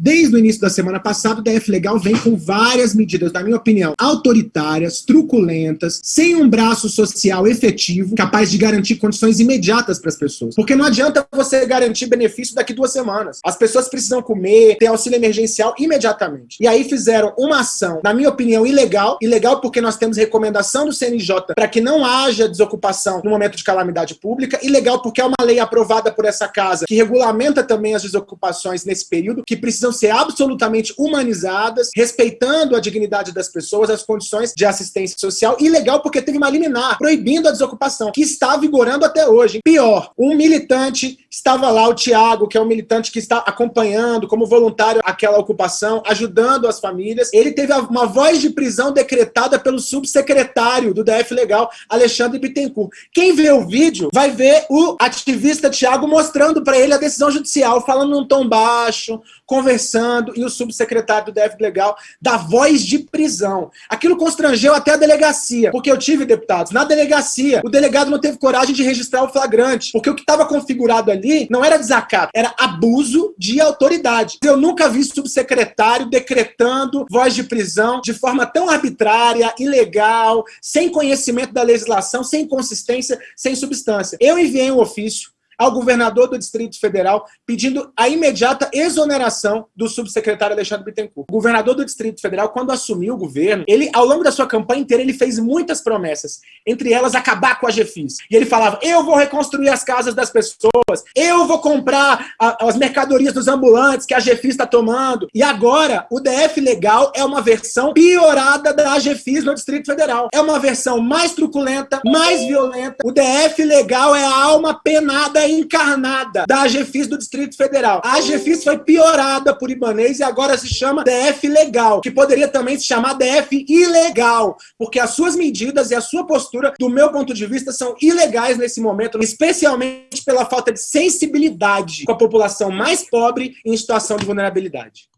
Desde o início da semana passada, o DF Legal vem com várias medidas, na minha opinião, autoritárias, truculentas, sem um braço social efetivo, capaz de garantir condições imediatas para as pessoas. Porque não adianta você garantir benefício daqui duas semanas. As pessoas precisam comer, ter auxílio emergencial imediatamente. E aí fizeram uma ação, na minha opinião, ilegal. Ilegal porque nós temos recomendação do CNJ para que não haja desocupação no momento de calamidade pública. Ilegal porque é uma lei aprovada por essa casa que regulamenta também as desocupações nesse período, que precisam ser absolutamente humanizadas, respeitando a dignidade das pessoas, as condições de assistência social. Ilegal porque teve uma liminar proibindo a desocupação, que está vigorando até hoje. Pior, um militante estava lá, o Tiago, que é um militante que está acompanhando como voluntário aquela ocupação, ajudando as famílias. Ele teve uma voz de prisão decretada pelo subsecretário do DF Legal, Alexandre Bittencourt. Quem vê o vídeo vai ver o ativista Tiago mostrando para ele a decisão judicial, falando num tom baixo, conversando, e o subsecretário do DF Legal da voz de prisão. Aquilo constrangeu até a delegacia, porque eu tive deputados. Na delegacia, o delegado não teve coragem de registrar o flagrante, porque o que estava configurado ali não era desacato, era abuso de autoridade. Eu nunca vi subsecretário decretando voz de prisão de forma tão arbitrária, ilegal, sem conhecimento da legislação, sem consistência, sem substância. Eu enviei um ofício ao governador do Distrito Federal, pedindo a imediata exoneração do subsecretário Alexandre Bittencourt. O governador do Distrito Federal, quando assumiu o governo, ele, ao longo da sua campanha inteira, ele fez muitas promessas, entre elas acabar com a GFIS. E ele falava, eu vou reconstruir as casas das pessoas, eu vou comprar a, as mercadorias dos ambulantes que a GFIS está tomando. E agora, o DF Legal é uma versão piorada da GFIS no Distrito Federal. É uma versão mais truculenta, mais violenta. O DF Legal é a alma penada encarnada da AGFIS do Distrito Federal. A AGFIS foi piorada por Ibanez e agora se chama DF Legal, que poderia também se chamar DF Ilegal, porque as suas medidas e a sua postura, do meu ponto de vista, são ilegais nesse momento, especialmente pela falta de sensibilidade com a população mais pobre em situação de vulnerabilidade.